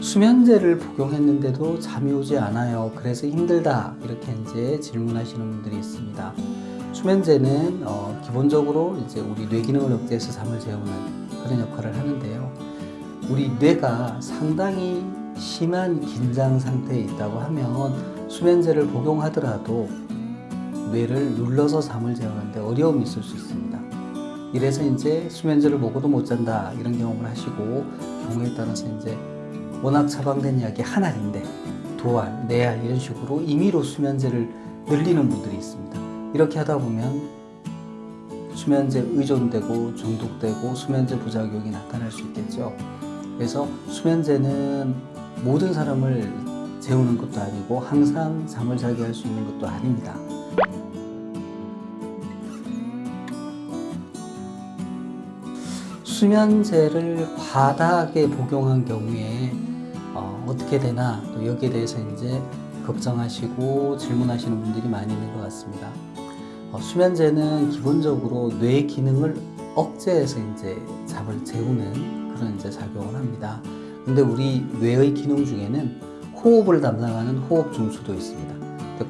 수면제를 복용했는데도 잠이 오지 않아요. 그래서 힘들다. 이렇게 이제 질문하시는 분들이 있습니다. 수면제는 어, 기본적으로 이제 우리 뇌 기능을 억제해서 잠을 재우는 그런 역할을 하는데요. 우리 뇌가 상당히 심한 긴장 상태에 있다고 하면 수면제를 복용하더라도 뇌를 눌러서 잠을 재우는데 어려움이 있을 수 있습니다. 이래서 이제 수면제를 먹어도 못 잔다 이런 경험을 하시고 경우에 따라서 이제 워낙 처방된 약이 한 알인데 두 알, 네알 이런 식으로 임의로 수면제를 늘리는 분들이 있습니다. 이렇게 하다 보면 수면제 의존되고 중독되고 수면제 부작용이 나타날 수 있겠죠. 그래서 수면제는 모든 사람을 재우는 것도 아니고 항상 잠을 자게 할 수 있는 것도 아닙니다. 수면제를 과다하게 복용한 경우에 어, 어떻게 되나 또 여기에 대해서 이제 걱정하시고 질문하시는 분들이 많이 있는 것 같습니다. 어, 수면제는 기본적으로 뇌 기능을 억제해서 이제 잠을 재우는 그런 이제 작용을 합니다. 근데 우리 뇌의 기능 중에는 호흡을 담당하는 호흡 중추도 있습니다.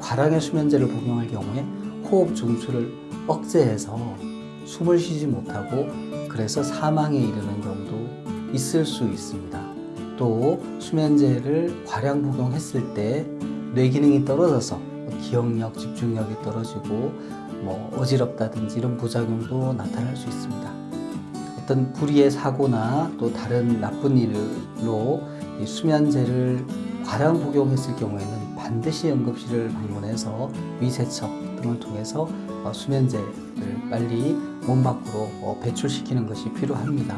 과량의 수면제를 복용할 경우에 호흡 중추를 억제해서 숨을 쉬지 못하고 그래서 사망에 이르는 경우도 있을 수 있습니다. 또 수면제를 과량 복용했을 때 뇌 기능이 떨어져서 기억력, 집중력이 떨어지고 뭐 어지럽다든지 이런 부작용도 나타날 수 있습니다. 어떤 불의의 사고나 또 다른 나쁜 일로 이 수면제를 과량 복용했을 경우에는 반드시 응급실을 방문해서 위세척 등을 통해서 어, 수면제를 빨리 몸 밖으로 어, 배출시키는 것이 필요합니다.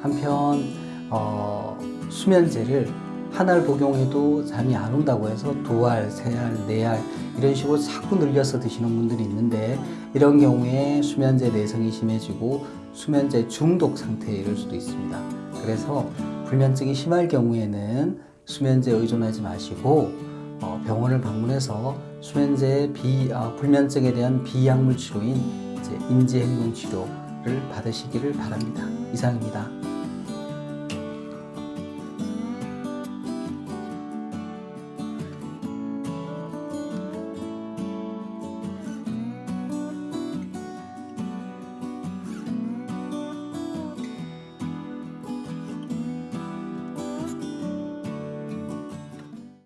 한편 어, 수면제를 한 알 복용해도 잠이 안 온다고 해서 두 알, 세 알, 네 알 이런 식으로 자꾸 늘려서 드시는 분들이 있는데 이런 경우에 수면제 내성이 심해지고 수면제 중독 상태에 이를 수도 있습니다. 그래서 불면증이 심할 경우에는 수면제 의존하지 마시고 어, 병원을 방문해서 수면제 비 아, 불면증에 대한 비약물 치료인 이제 인지행동 치료를 받으시기를 바랍니다. 이상입니다.